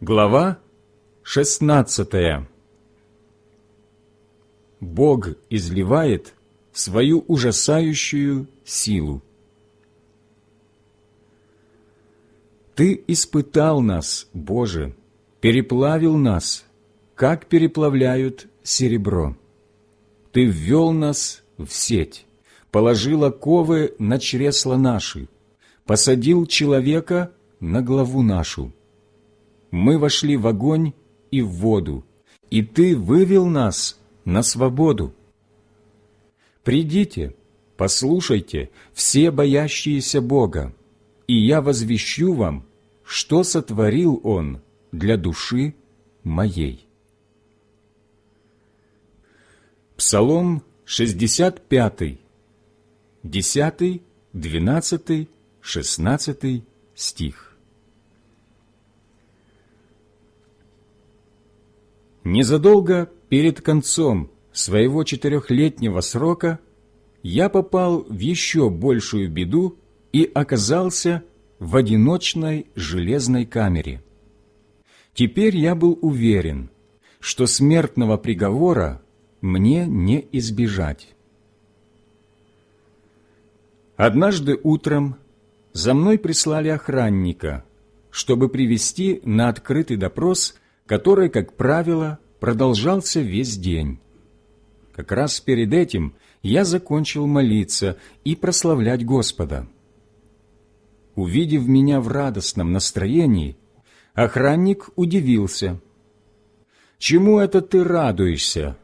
Глава 16 Бог изливает свою ужасающую силу. Ты испытал нас, Боже, переплавил нас, как переплавляют серебро. Ты ввел нас в сеть, положил оковы на чресла наши, посадил человека на главу нашу. Мы вошли в огонь и в воду, и Ты вывел нас на свободу. Придите, послушайте, все боящиеся Бога, и я возвещу вам, что сотворил Он для души моей. Псалом 65, 10, 12, 16 стих. Незадолго перед концом своего четырехлетнего срока я попал в еще большую беду и оказался в одиночной железной камере. Теперь я был уверен, что смертного приговора мне не избежать. Однажды утром за мной прислали охранника, чтобы привести на открытый допрос, который, как правило, продолжался весь день. Как раз перед этим я закончил молиться и прославлять Господа. Увидев меня в радостном настроении, охранник удивился. «Чему это ты радуешься?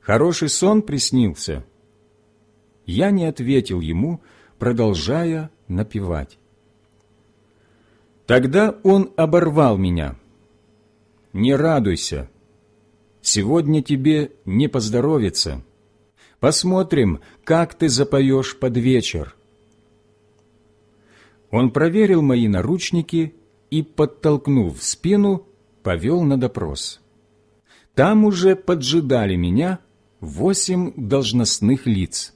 Хороший сон приснился?» Я не ответил ему, продолжая напевать. Тогда он оборвал меня. «Не радуйся, сегодня тебе не поздоровится. Посмотрим, как ты запоешь под вечер». Он проверил мои наручники и, подтолкнув спину, повел на допрос. Там уже поджидали меня восемь должностных лиц.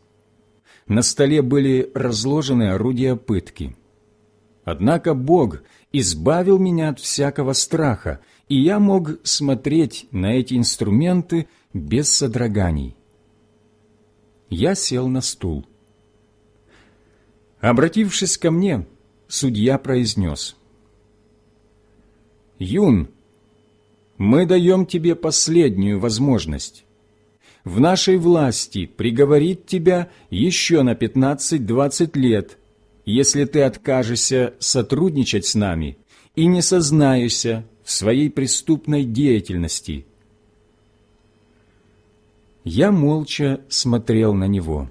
На столе были разложены орудия пытки. Однако Бог избавил меня от всякого страха, и я мог смотреть на эти инструменты без содроганий. Я сел на стул. Обратившись ко мне, судья произнес, «Юн, мы даем тебе последнюю возможность. В нашей власти приговорить тебя еще на 15-20 лет, если ты откажешься сотрудничать с нами и не сознаешься своей преступной деятельности». Я молча смотрел на него.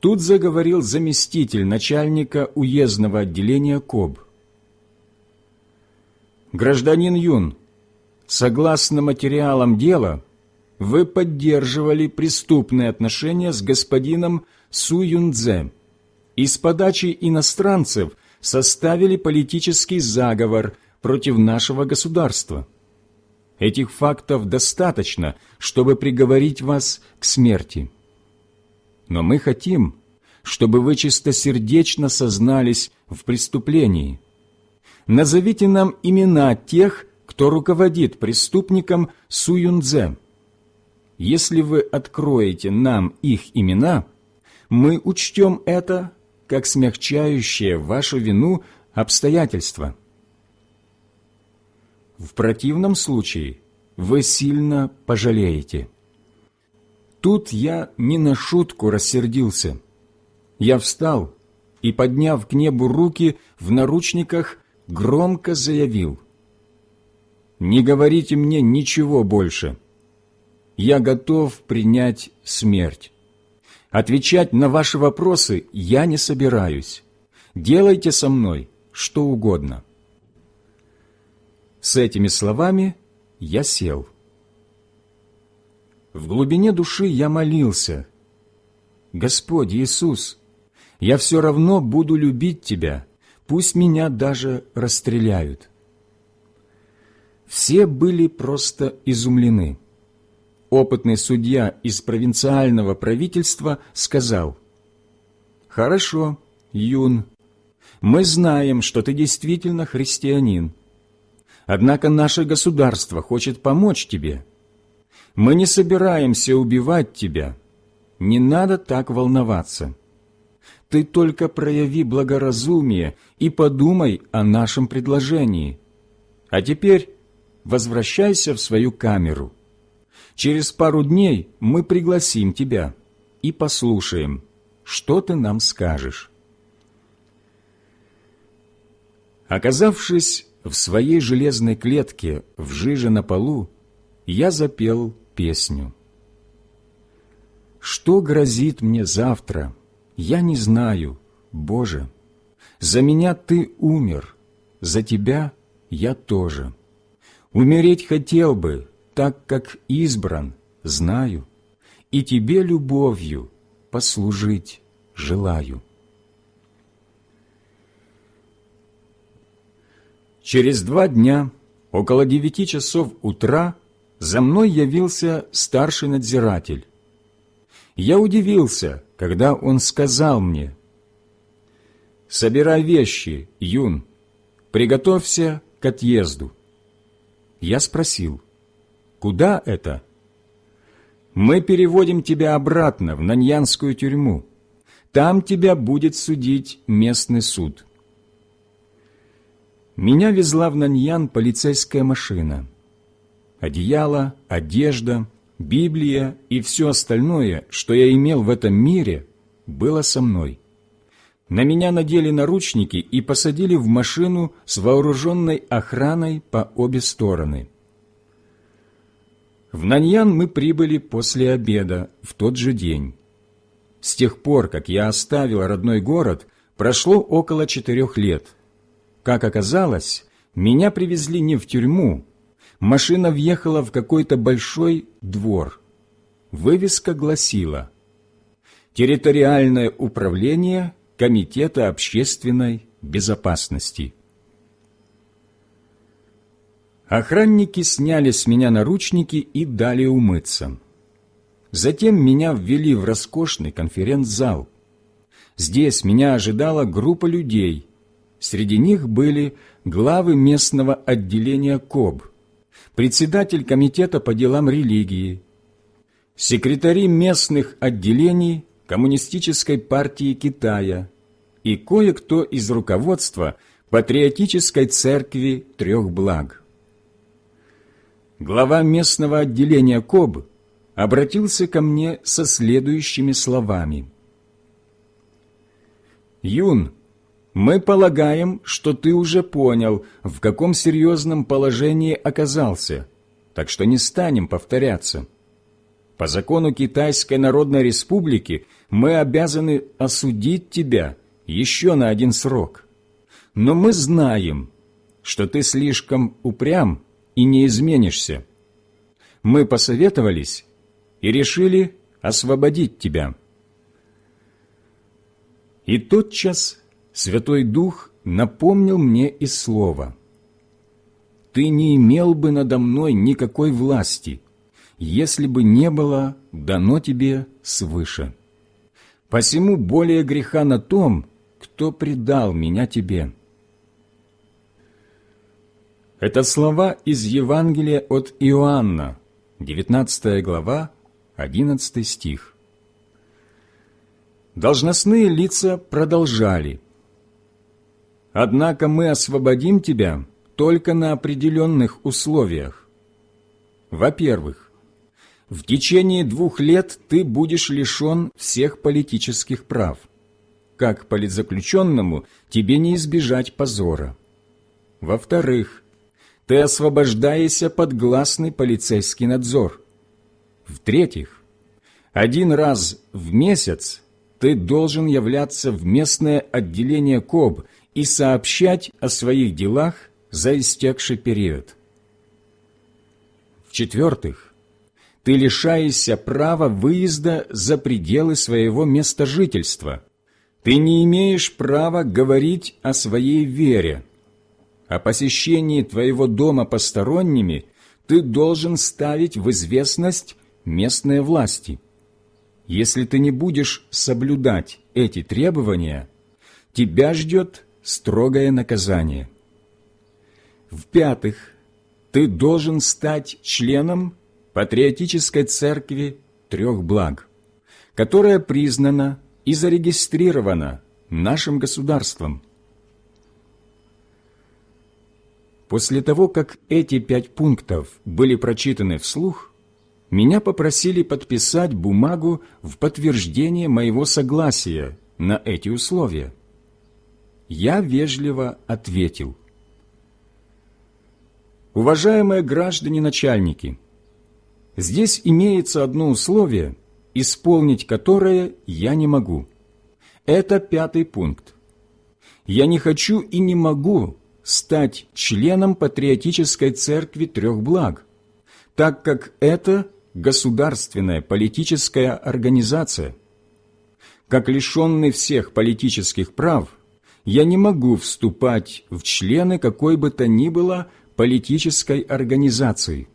Тут заговорил заместитель начальника уездного отделения КОБ. «Гражданин Юн, согласно материалам дела, вы поддерживали преступные отношения с господином Су Юнцзе и с подачи иностранцев составили политический заговор против нашего государства. Этих фактов достаточно, чтобы приговорить вас к смерти». Но мы хотим, чтобы вы чистосердечно сознались в преступлении. Назовите нам имена тех, кто руководит преступником Суюндзе. Если вы откроете нам их имена, мы учтем это как смягчающее вашу вину обстоятельства. В противном случае вы сильно пожалеете. Тут я не на шутку рассердился. Я встал и, подняв к небу руки в наручниках, громко заявил. «Не говорите мне ничего больше. Я готов принять смерть. Отвечать на ваши вопросы я не собираюсь. Делайте со мной что угодно». С этими словами я сел. В глубине души я молился, «Господь Иисус, я все равно буду любить Тебя, пусть меня даже расстреляют». Все были просто изумлены. Опытный судья из провинциального правительства сказал, «Хорошо, Юн, мы знаем, что ты действительно христианин. Однако наше государство хочет помочь тебе. Мы не собираемся убивать тебя. Не надо так волноваться. Ты только прояви благоразумие и подумай о нашем предложении. А теперь возвращайся в свою камеру. Через пару дней мы пригласим тебя и послушаем, что ты нам скажешь. Оказавшись в своей железной клетке в жиже на полу, я запел песню. Что грозит мне завтра, я не знаю, Боже. За меня Ты умер, за Тебя я тоже. Умереть хотел бы, так как избран, знаю, и Тебе любовью послужить желаю. Через два дня, около девяти часов утра, за мной явился старший надзиратель. Я удивился, когда он сказал мне, «Собирай вещи, Юн, приготовься к отъезду». Я спросил, «Куда это?» «Мы переводим тебя обратно в Наньянскую тюрьму. Там тебя будет судить местный суд». Меня везла в Наньян полицейская машина. Одеяло, одежда, Библия и все остальное, что я имел в этом мире, было со мной. На меня надели наручники и посадили в машину с вооруженной охраной по обе стороны. В Наньян мы прибыли после обеда в тот же день. С тех пор, как я оставил родной город, прошло около четырех лет – как оказалось, меня привезли не в тюрьму. Машина въехала в какой-то большой двор. Вывеска гласила «Территориальное управление Комитета общественной безопасности». Охранники сняли с меня наручники и дали умыться. Затем меня ввели в роскошный конференц-зал. Здесь меня ожидала группа людей – Среди них были главы местного отделения КОБ, председатель комитета по делам религии, секретари местных отделений Коммунистической партии Китая и кое-кто из руководства Патриотической церкви трех благ. Глава местного отделения КОБ обратился ко мне со следующими словами. «Юн, мы полагаем, что ты уже понял, в каком серьезном положении оказался, так что не станем повторяться. По закону Китайской Народной Республики мы обязаны осудить тебя еще на один срок. Но мы знаем, что ты слишком упрям и не изменишься. Мы посоветовались и решили освободить тебя. И тотчас Святой Дух напомнил мне и слово. «Ты не имел бы надо мной никакой власти, если бы не было дано тебе свыше. Посему более греха на том, кто предал меня тебе». Это слова из Евангелия от Иоанна, 19 глава, 11 стих. Должностные лица продолжали – Однако мы освободим тебя только на определенных условиях. Во-первых, в течение двух лет ты будешь лишен всех политических прав. Как политзаключенному тебе не избежать позора. Во-вторых, ты освобождаешься под гласный полицейский надзор. В-третьих, один раз в месяц ты должен являться в местное отделение КОБ – и сообщать о своих делах за истекший период. В-четвертых, ты лишаешься права выезда за пределы своего места жительства. Ты не имеешь права говорить о своей вере. О посещении твоего дома посторонними ты должен ставить в известность местные власти. Если ты не будешь соблюдать эти требования, тебя ждет строгое наказание. В-пятых, ты должен стать членом патриотической церкви трех благ, которая признана и зарегистрирована нашим государством. После того, как эти пять пунктов были прочитаны вслух, меня попросили подписать бумагу в подтверждение моего согласия на эти условия. Я вежливо ответил. Уважаемые граждане-начальники, здесь имеется одно условие, исполнить которое я не могу. Это пятый пункт. Я не хочу и не могу стать членом патриотической церкви трех благ, так как это государственная политическая организация. Как лишенный всех политических прав, я не могу вступать в члены какой бы то ни было политической организации.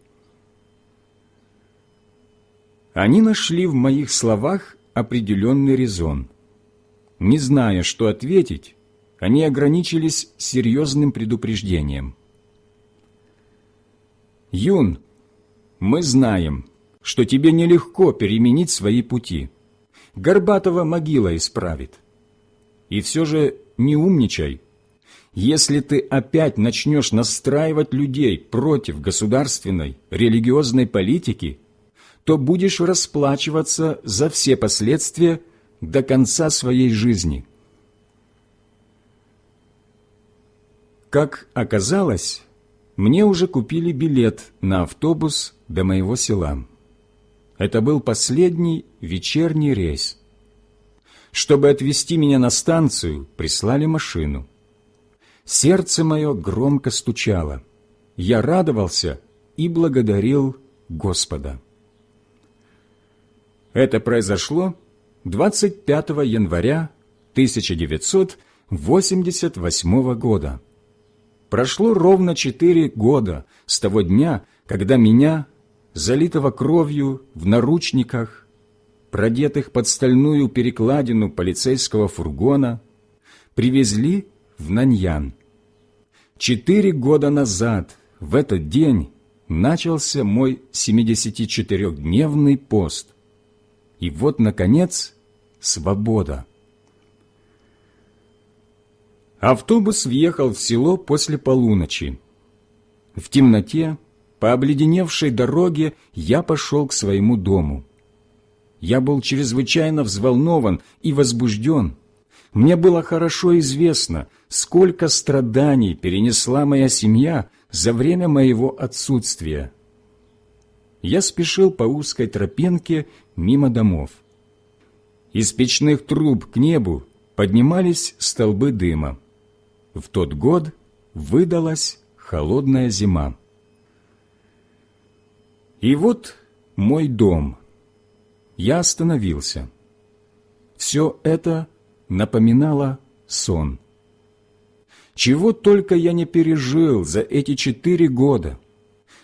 Они нашли в моих словах определенный резон. Не зная, что ответить, они ограничились серьезным предупреждением. «Юн, мы знаем, что тебе нелегко переменить свои пути. Горбатова могила исправит. И все же не умничай. Если ты опять начнешь настраивать людей против государственной, религиозной политики, то будешь расплачиваться за все последствия до конца своей жизни». Как оказалось, мне уже купили билет на автобус до моего села. Это был последний вечерний рейс. Чтобы отвезти меня на станцию, прислали машину. Сердце мое громко стучало. Я радовался и благодарил Господа. Это произошло 25 января 1988 года. Прошло ровно четыре года с того дня, когда меня, залитого кровью, в наручниках, продетых под стальную перекладину полицейского фургона, привезли в Наньян. Четыре года назад, в этот день, начался мой 74-дневный пост. И вот, наконец, свобода. Автобус въехал в село после полуночи. В темноте, по обледеневшей дороге, я пошел к своему дому. Я был чрезвычайно взволнован и возбужден. Мне было хорошо известно, сколько страданий перенесла моя семья за время моего отсутствия. Я спешил по узкой тропинке мимо домов. Из печных труб к небу поднимались столбы дыма. В тот год выдалась холодная зима. И вот мой дом. Я остановился. Все это напоминало сон. Чего только я не пережил за эти четыре года,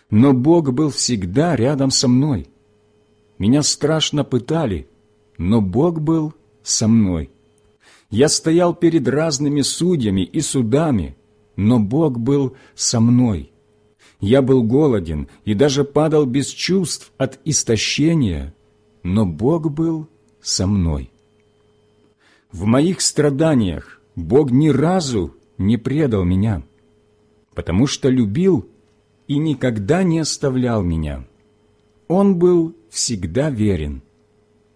но Бог был всегда рядом со мной. Меня страшно пытали, но Бог был со мной. Я стоял перед разными судьями и судами, но Бог был со мной. Я был голоден и даже падал без чувств от истощения, но Бог был со мной. В моих страданиях Бог ни разу не предал меня, потому что любил и никогда не оставлял меня. Он был всегда верен.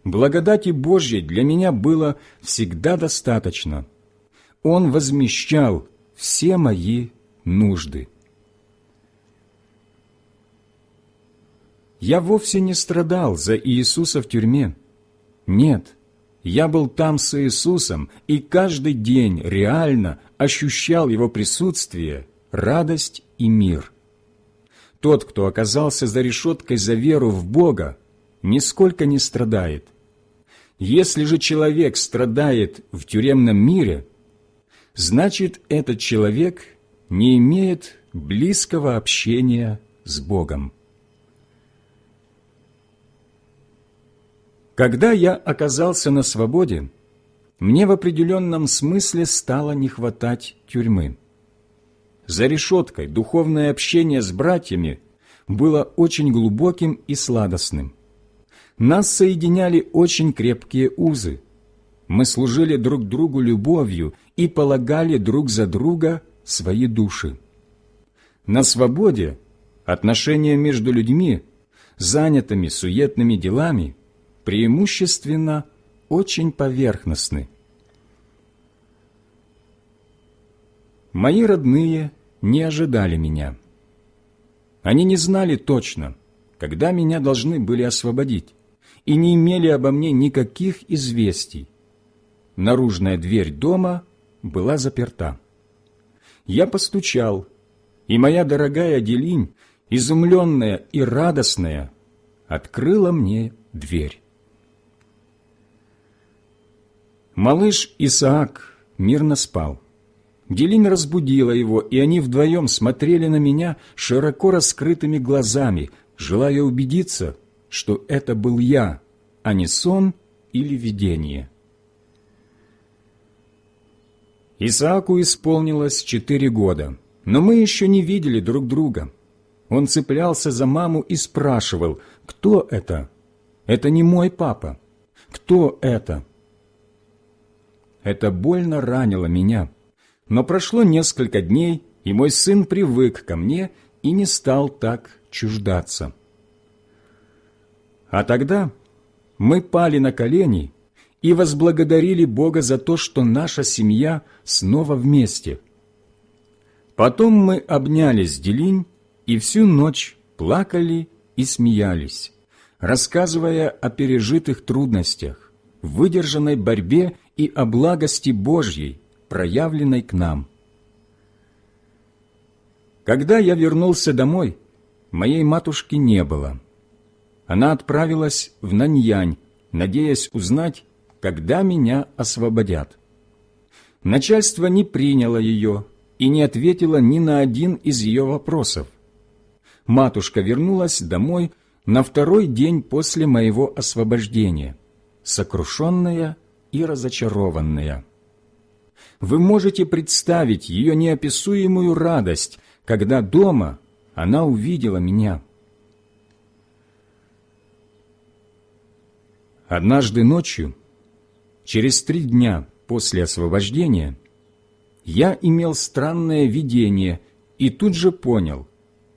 Благодати Божьей для меня было всегда достаточно. Он возмещал все мои нужды. Я вовсе не страдал за Иисуса в тюрьме. Нет, я был там с Иисусом и каждый день реально ощущал Его присутствие, радость и мир. Тот, кто оказался за решеткой за веру в Бога, нисколько не страдает. Если же человек страдает в тюремном мире, значит, этот человек не имеет близкого общения с Богом. Когда я оказался на свободе, мне в определенном смысле стало не хватать тюрьмы. за решеткой духовное общение с братьями было очень глубоким и сладостным. Нас соединяли очень крепкие узы. Мы служили друг другу любовью и полагали друг за друга свои души. На свободе отношения между людьми, занятыми суетными делами, преимущественно очень поверхностны. Мои родные не ожидали меня. Они не знали точно, когда меня должны были освободить, и не имели обо мне никаких известий. Наружная дверь дома была заперта. Я постучал, и моя дорогая Делинь, изумленная и радостная, открыла мне дверь. Малыш Исаак мирно спал. Делинь разбудила его, и они вдвоем смотрели на меня широко раскрытыми глазами, желая убедиться, что это был я, а не сон или видение. Исааку исполнилось четыре года, но мы еще не видели друг друга. Он цеплялся за маму и спрашивал, кто это? Это не мой папа. Кто это? Это больно ранило меня. Но прошло несколько дней, и мой сын привык ко мне и не стал так чуждаться. А тогда мы пали на колени и возблагодарили Бога за то, что наша семья снова вместе. Потом мы обнялись Делинь и всю ночь плакали и смеялись, рассказывая о пережитых трудностях, выдержанной борьбе и о благости Божьей, проявленной к нам. Когда я вернулся домой, моей матушки не было. Она отправилась в Наньянь, надеясь узнать, когда меня освободят. Начальство не приняло ее и не ответило ни на один из ее вопросов. Матушка вернулась домой на второй день после моего освобождения, сокрушенная и разочарованная. Вы можете представить ее неописуемую радость, когда дома она увидела меня. Однажды ночью, через три дня после освобождения, я имел странное видение и тут же понял,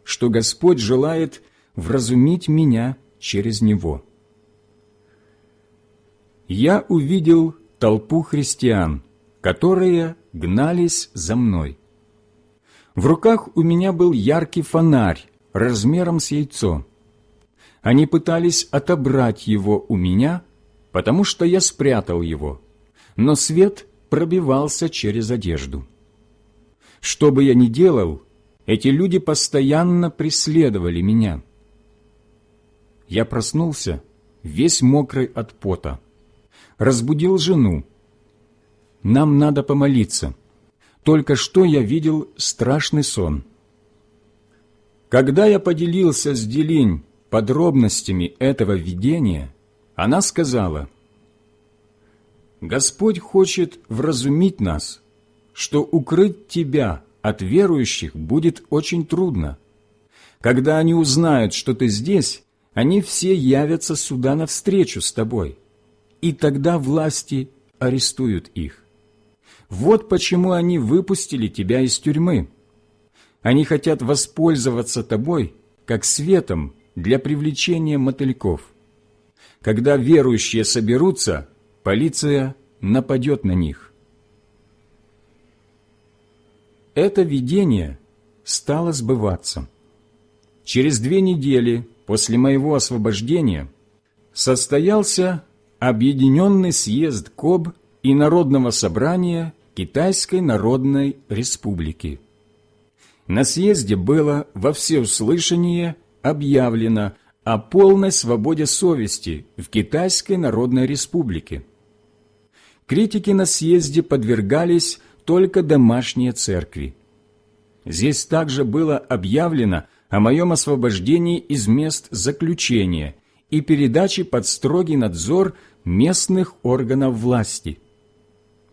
что Господь желает вразумить меня через него. Я увидел толпу христиан – которые гнались за мной. В руках у меня был яркий фонарь размером с яйцо. Они пытались отобрать его у меня, потому что я спрятал его, но свет пробивался через одежду. Что бы я ни делал, эти люди постоянно преследовали меня. Я проснулся, весь мокрый от пота, разбудил жену, нам надо помолиться. Только что я видел страшный сон. Когда я поделился с Делинь подробностями этого видения, она сказала, «Господь хочет вразумить нас, что укрыть тебя от верующих будет очень трудно. Когда они узнают, что ты здесь, они все явятся сюда навстречу с тобой, и тогда власти арестуют их. Вот почему они выпустили тебя из тюрьмы. Они хотят воспользоваться тобой как светом для привлечения мотыльков. Когда верующие соберутся, полиция нападет на них. Это видение стало сбываться. Через две недели после моего освобождения состоялся Объединенный съезд КОБ и Народного собрания Китайской Народной Республики. На съезде было во всеуслышание объявлено о полной свободе совести в Китайской Народной Республике. Критики на съезде подвергались только домашние церкви. Здесь также было объявлено о моем освобождении из мест заключения и передаче под строгий надзор местных органов власти.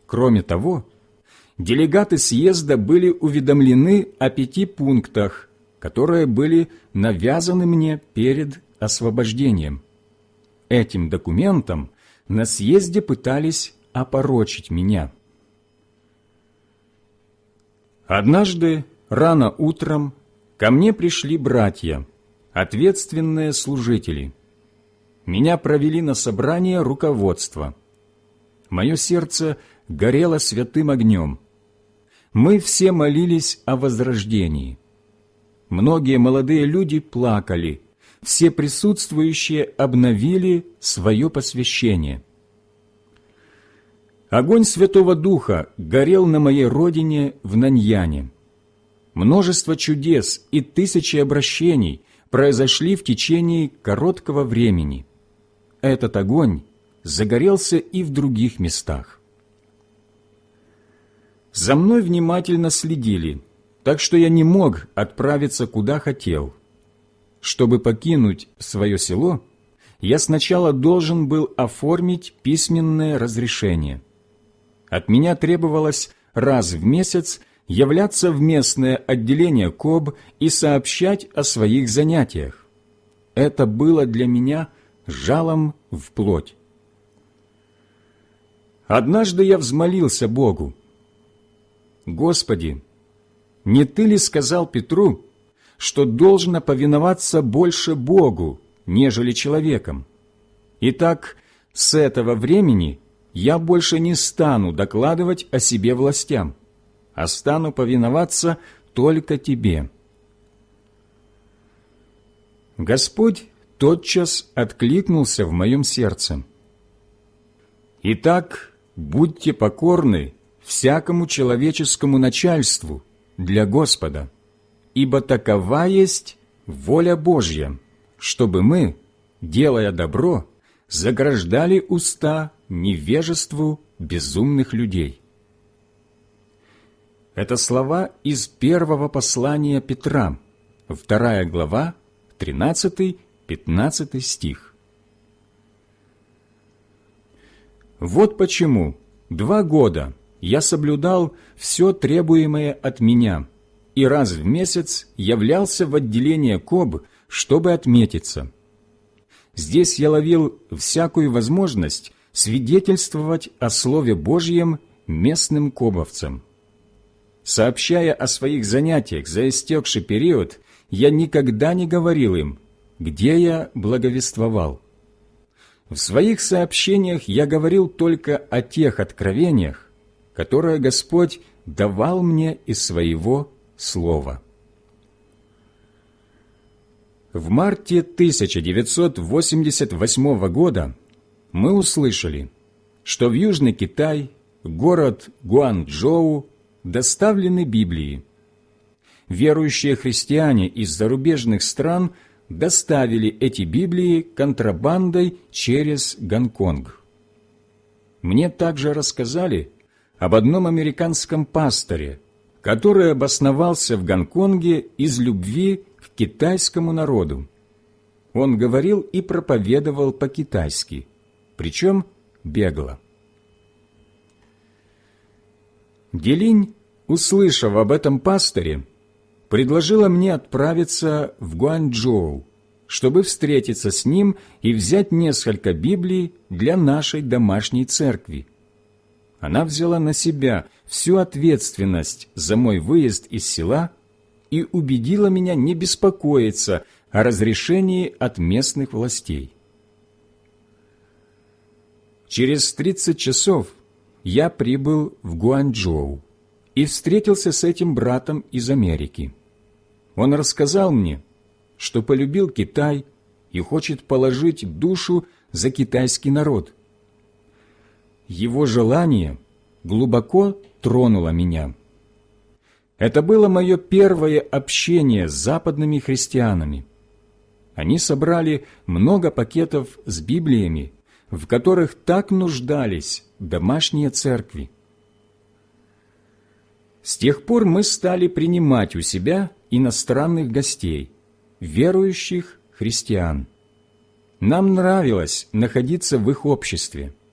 Кроме того, делегаты съезда были уведомлены о пяти пунктах, которые были навязаны мне перед освобождением. Этим документом на съезде пытались опорочить меня. Однажды, рано утром, ко мне пришли братья, ответственные служители. Меня провели на собрание руководства. Мое сердце горело святым огнем. Мы все молились о возрождении. Многие молодые люди плакали, все присутствующие обновили свое посвящение. Огонь Святого Духа горел на моей родине в Наньяне. Множество чудес и тысячи обращений произошли в течение короткого времени. Этот огонь загорелся и в других местах. За мной внимательно следили, так что я не мог отправиться куда хотел – чтобы покинуть свое село, я сначала должен был оформить письменное разрешение. От меня требовалось раз в месяц являться в местное отделение КОБ и сообщать о своих занятиях. Это было для меня жалом в плоть. Однажды я взмолился Богу. «Господи, не Ты ли сказал Петру, что должно повиноваться больше Богу, нежели человеком. Итак, с этого времени я больше не стану докладывать о себе властям, а стану повиноваться только Тебе. Господь тотчас откликнулся в моем сердце. Итак, будьте покорны всякому человеческому начальству для Господа – ибо такова есть воля Божья, чтобы мы, делая добро, заграждали уста невежеству безумных людей. Это слова из первого послания Петра, вторая глава, 13-15 стих. Вот почему два года я соблюдал все требуемое от меня – и раз в месяц являлся в отделение КОБ, чтобы отметиться. Здесь я ловил всякую возможность свидетельствовать о Слове Божьем местным кобовцам. Сообщая о своих занятиях за истекший период, я никогда не говорил им, где я благовествовал. В своих сообщениях я говорил только о тех откровениях, которые Господь давал мне из своего Слова. В марте 1988 года мы услышали, что в Южный Китай, город Гуанчжоу, доставлены Библии. Верующие христиане из зарубежных стран доставили эти Библии контрабандой через Гонконг. Мне также рассказали об одном американском пасторе, который обосновался в Гонконге из любви к китайскому народу. Он говорил и проповедовал по-китайски, причем бегло. Делинь, услышав об этом пасторе, предложила мне отправиться в Гуанчжоу, чтобы встретиться с ним и взять несколько Библий для нашей домашней церкви. Она взяла на себя всю ответственность за мой выезд из села и убедила меня не беспокоиться о разрешении от местных властей. Через 30 часов я прибыл в Гуанчжоу и встретился с этим братом из Америки. Он рассказал мне, что полюбил Китай и хочет положить душу за китайский народ. Его желание глубоко тронуло меня. Это было мое первое общение с западными христианами. Они собрали много пакетов с Библиями, в которых так нуждались домашние церкви. С тех пор мы стали принимать у себя иностранных гостей, верующих христиан. Нам нравилось находиться в их обществе –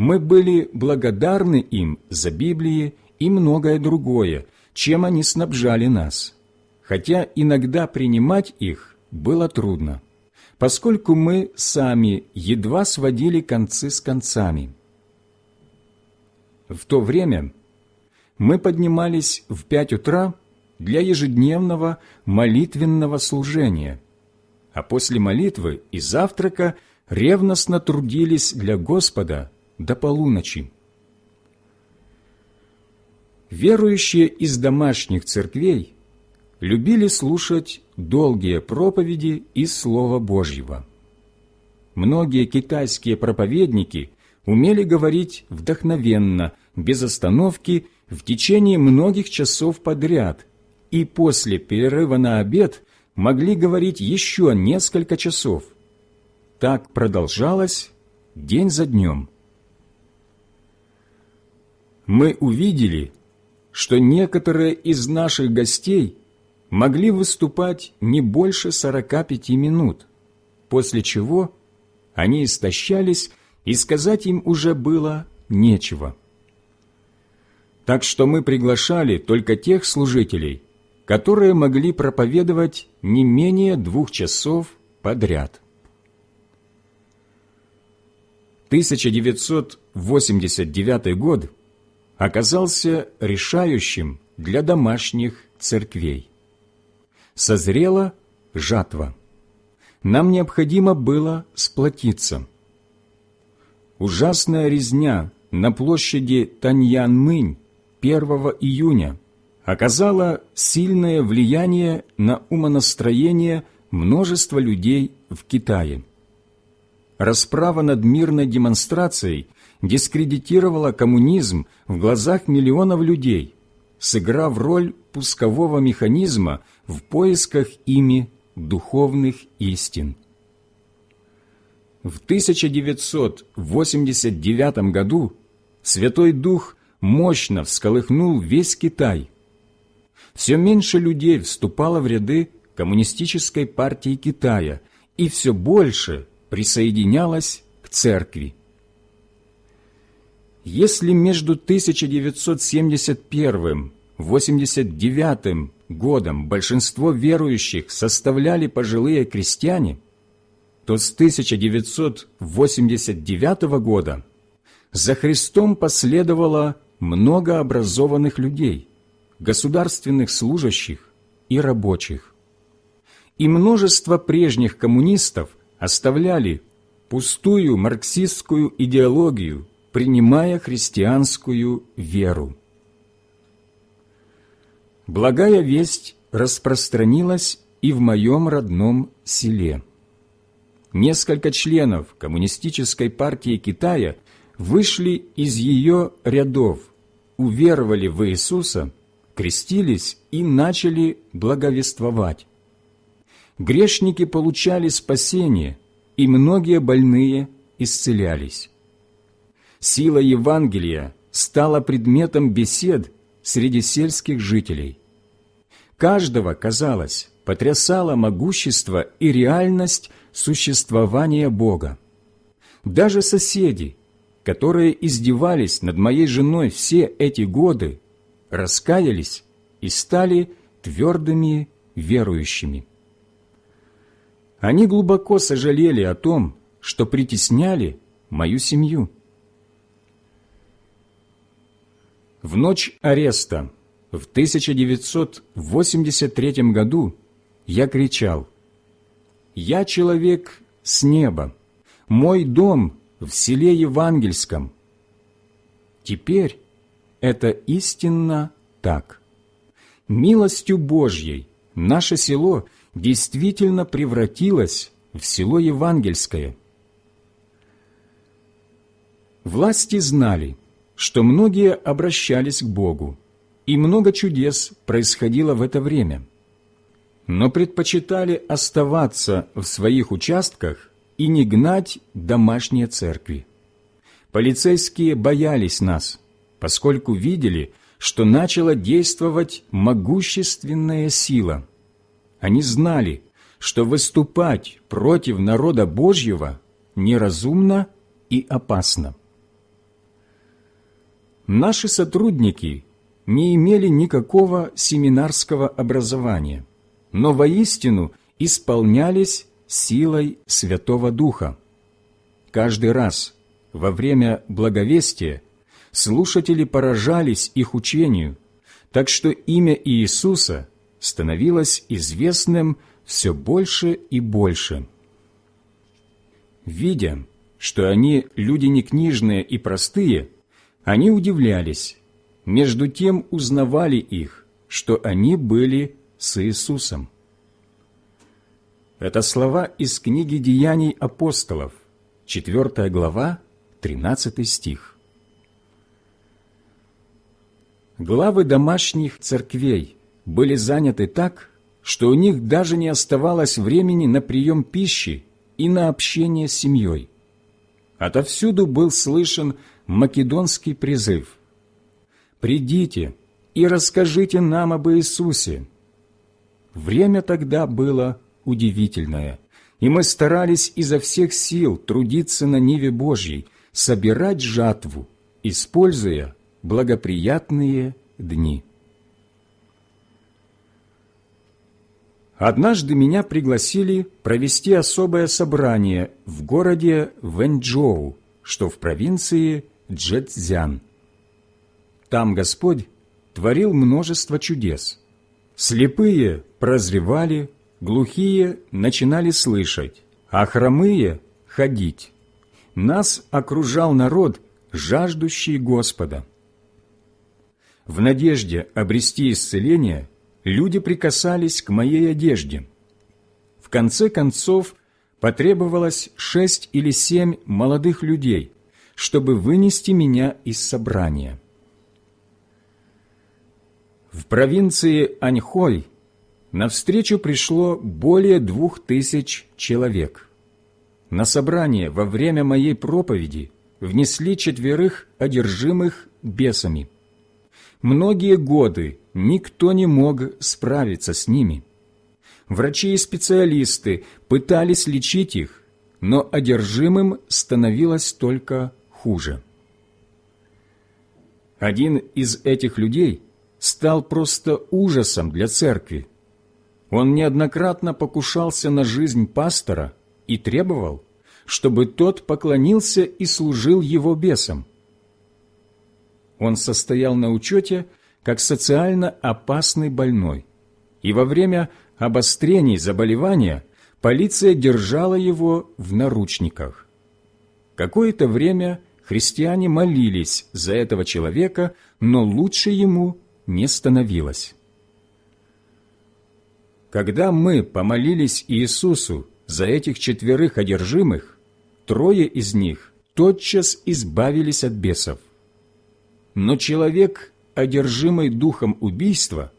мы были благодарны им за Библии и многое другое, чем они снабжали нас, хотя иногда принимать их было трудно, поскольку мы сами едва сводили концы с концами. В то время мы поднимались в пять утра для ежедневного молитвенного служения, а после молитвы и завтрака ревностно трудились для Господа до полуночи. Верующие из домашних церквей любили слушать долгие проповеди из Слова Божьего. Многие китайские проповедники умели говорить вдохновенно, без остановки в течение многих часов подряд и после перерыва на обед могли говорить еще несколько часов. Так продолжалось день за днем. Мы увидели, что некоторые из наших гостей могли выступать не больше 45 минут, после чего они истощались, и сказать им уже было нечего. Так что мы приглашали только тех служителей, которые могли проповедовать не менее двух часов подряд. 1989 год оказался решающим для домашних церквей. Созрела жатва. Нам необходимо было сплотиться. Ужасная резня на площади Таньян-Мынь 1 июня оказала сильное влияние на умонастроение множества людей в Китае. Расправа над мирной демонстрацией дискредитировала коммунизм в глазах миллионов людей, сыграв роль пускового механизма в поисках ими духовных истин. В 1989 году Святой Дух мощно всколыхнул весь Китай. Все меньше людей вступало в ряды Коммунистической партии Китая и все больше присоединялось к церкви. Если между 1971 89 годом большинство верующих составляли пожилые крестьяне, то с 1989 года за Христом последовало много образованных людей, государственных служащих и рабочих. И множество прежних коммунистов оставляли пустую марксистскую идеологию, принимая христианскую веру. Благая весть распространилась и в моем родном селе. Несколько членов Коммунистической партии Китая вышли из ее рядов уверовали в Иисуса, крестились и начали благовествовать. Грешники получали спасение, и многие больные исцелялись. Сила Евангелия стала предметом бесед среди сельских жителей. Каждого, казалось, потрясало могущество и реальность существования Бога. Даже соседи, которые издевались над моей женой все эти годы, раскаялись и стали твердыми верующими. Они глубоко сожалели о том, что притесняли мою семью. В ночь ареста в 1983 году я кричал «Я человек с неба, мой дом в селе Евангельском. Теперь это истинно так. Милостью Божьей наше село действительно превратилось в село Евангельское. Власти знали, что многие обращались к Богу, и много чудес происходило в это время, но предпочитали оставаться в своих участках и не гнать домашние церкви. Полицейские боялись нас, поскольку видели, что начала действовать могущественная сила. Они знали, что выступать против народа Божьего неразумно и опасно. Наши сотрудники не имели никакого семинарского образования, но воистину исполнялись силой Святого Духа. Каждый раз во время благовестия слушатели поражались их учению, так что имя Иисуса становилось известным все больше и больше. Видя, что они люди не книжные и простые, они удивлялись, между тем узнавали их, что они были с Иисусом. Это слова из книги «Деяний апостолов», 4 глава, 13 стих. Главы домашних церквей были заняты так, что у них даже не оставалось времени на прием пищи и на общение с семьей. Отовсюду был слышен македонский призыв «Придите и расскажите нам об Иисусе». Время тогда было удивительное, и мы старались изо всех сил трудиться на Ниве Божьей, собирать жатву, используя благоприятные дни. Однажды меня пригласили провести особое собрание в городе Вэньчжоу, что в провинции Джэцзян. Там Господь творил множество чудес. Слепые прозревали, глухие начинали слышать, а хромые – ходить. Нас окружал народ, жаждущий Господа. В надежде обрести исцеление люди прикасались к моей одежде. В конце концов, потребовалось шесть или семь молодых людей, чтобы вынести меня из собрания. В провинции Аньхой навстречу пришло более двух тысяч человек. На собрание во время моей проповеди внесли четверых одержимых бесами – Многие годы никто не мог справиться с ними. Врачи и специалисты пытались лечить их, но одержимым становилось только хуже. Один из этих людей стал просто ужасом для церкви. Он неоднократно покушался на жизнь пастора и требовал, чтобы тот поклонился и служил его бесам. Он состоял на учете как социально опасный больной, и во время обострений заболевания полиция держала его в наручниках. Какое-то время христиане молились за этого человека, но лучше ему не становилось. Когда мы помолились Иисусу за этих четверых одержимых, трое из них тотчас избавились от бесов. Но человек, одержимый духом убийства,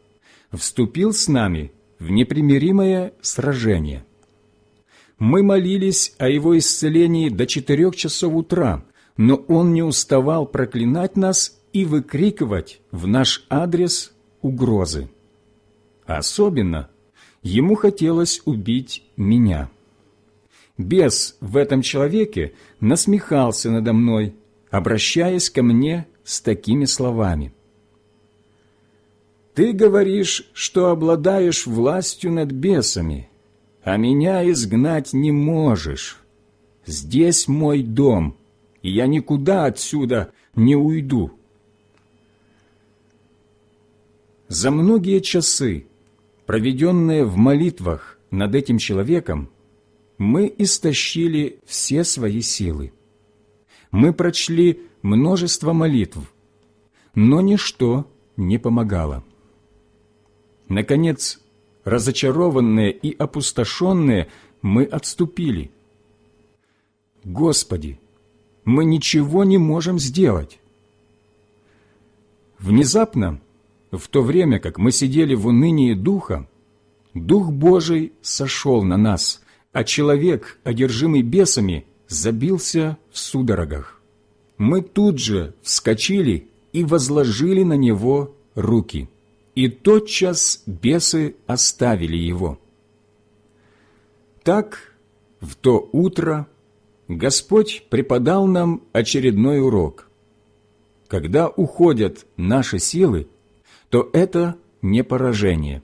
вступил с нами в непримиримое сражение. Мы молились о его исцелении до четырех часов утра, но он не уставал проклинать нас и выкрикивать в наш адрес угрозы. Особенно ему хотелось убить меня. Бес в этом человеке насмехался надо мной, обращаясь ко мне с такими словами. «Ты говоришь, что обладаешь властью над бесами, а меня изгнать не можешь. Здесь мой дом, и я никуда отсюда не уйду». За многие часы, проведенные в молитвах над этим человеком, мы истощили все свои силы. Мы прочли множество молитв, но ничто не помогало. Наконец, разочарованные и опустошенные, мы отступили. Господи, мы ничего не можем сделать. Внезапно, в то время, как мы сидели в унынии духа, Дух Божий сошел на нас, а человек, одержимый бесами, забился в судорогах мы тут же вскочили и возложили на него руки, и тотчас бесы оставили его. Так в то утро Господь преподал нам очередной урок. Когда уходят наши силы, то это не поражение,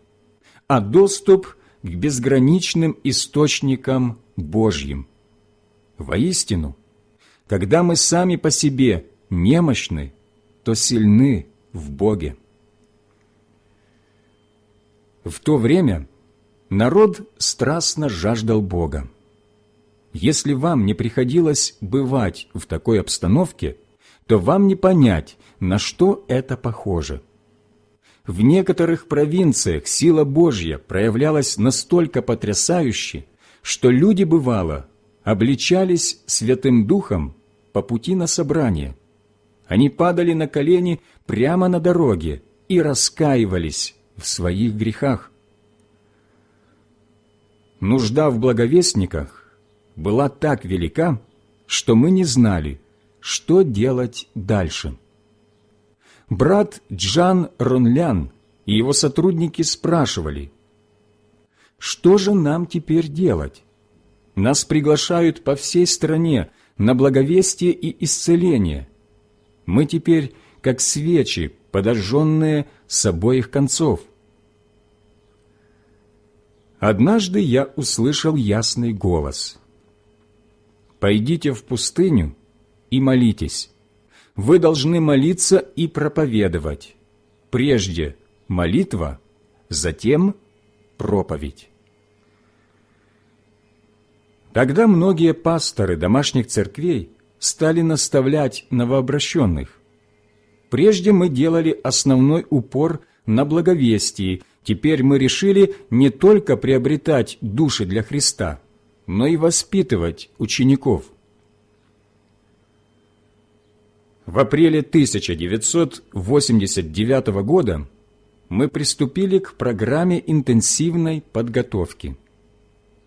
а доступ к безграничным источникам Божьим. Воистину, когда мы сами по себе немощны, то сильны в Боге. В то время народ страстно жаждал Бога. Если вам не приходилось бывать в такой обстановке, то вам не понять, на что это похоже. В некоторых провинциях сила Божья проявлялась настолько потрясающе, что люди, бывало, обличались Святым Духом по пути на собрание. Они падали на колени прямо на дороге и раскаивались в своих грехах. Нужда в благовестниках была так велика, что мы не знали, что делать дальше. Брат Джан Ронлян и его сотрудники спрашивали, «Что же нам теперь делать? Нас приглашают по всей стране на благовестие и исцеление. Мы теперь как свечи, подожженные с обоих концов». Однажды я услышал ясный голос. «Пойдите в пустыню и молитесь. Вы должны молиться и проповедовать. Прежде молитва, затем проповедь». Тогда многие пасторы домашних церквей стали наставлять новообращенных. Прежде мы делали основной упор на благовестии Теперь мы решили не только приобретать души для Христа, но и воспитывать учеников. В апреле 1989 года мы приступили к программе интенсивной подготовки.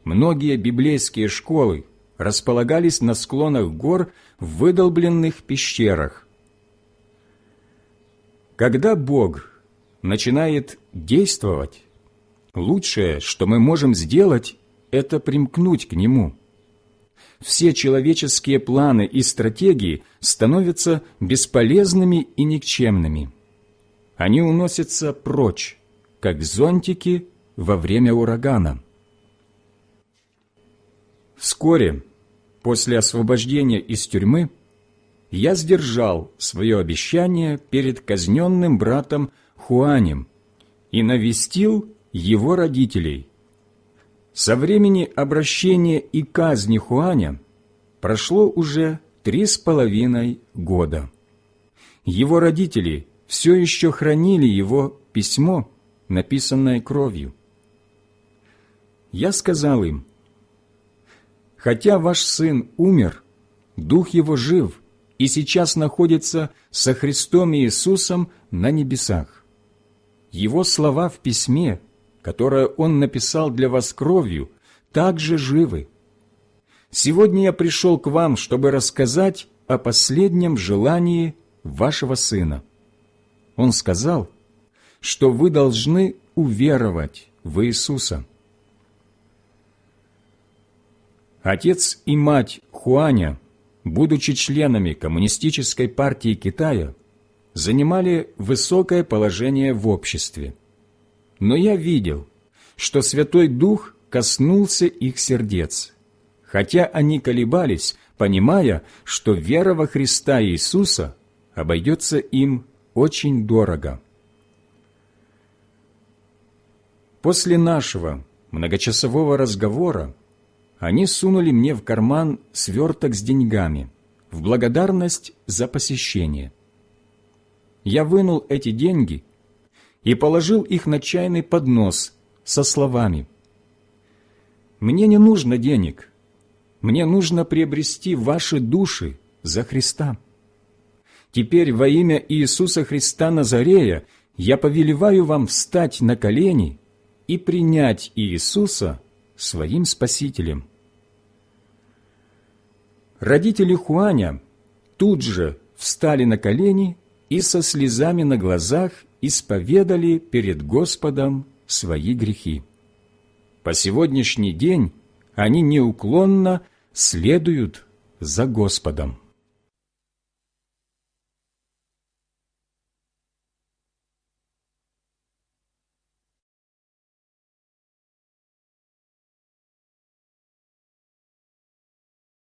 Многие библейские школы располагались на склонах гор в выдолбленных пещерах. Когда Бог начинает действовать, лучшее, что мы можем сделать, это примкнуть к Нему. Все человеческие планы и стратегии становятся бесполезными и никчемными. Они уносятся прочь, как зонтики во время урагана. Вскоре, после освобождения из тюрьмы, я сдержал свое обещание перед казненным братом Хуанем и навестил его родителей. Со времени обращения и казни Хуаня прошло уже три с половиной года. Его родители все еще хранили его письмо, написанное кровью. Я сказал им, «Хотя ваш сын умер, дух его жив и сейчас находится со Христом Иисусом на небесах. Его слова в письме, которое он написал для вас кровью, также живы. Сегодня я пришел к вам, чтобы рассказать о последнем желании вашего сына. Он сказал, что вы должны уверовать в Иисуса. Отец и мать Хуаня, будучи членами Коммунистической партии Китая, занимали высокое положение в обществе. Но я видел, что Святой Дух коснулся их сердец, хотя они колебались, понимая, что вера во Христа Иисуса обойдется им очень дорого. После нашего многочасового разговора они сунули мне в карман сверток с деньгами в благодарность за посещение – я вынул эти деньги и положил их на чайный поднос со словами «Мне не нужно денег, мне нужно приобрести ваши души за Христа. Теперь во имя Иисуса Христа Назарея я повелеваю вам встать на колени и принять Иисуса своим Спасителем». Родители Хуаня тут же встали на колени и со слезами на глазах исповедали перед Господом свои грехи. По сегодняшний день они неуклонно следуют за Господом.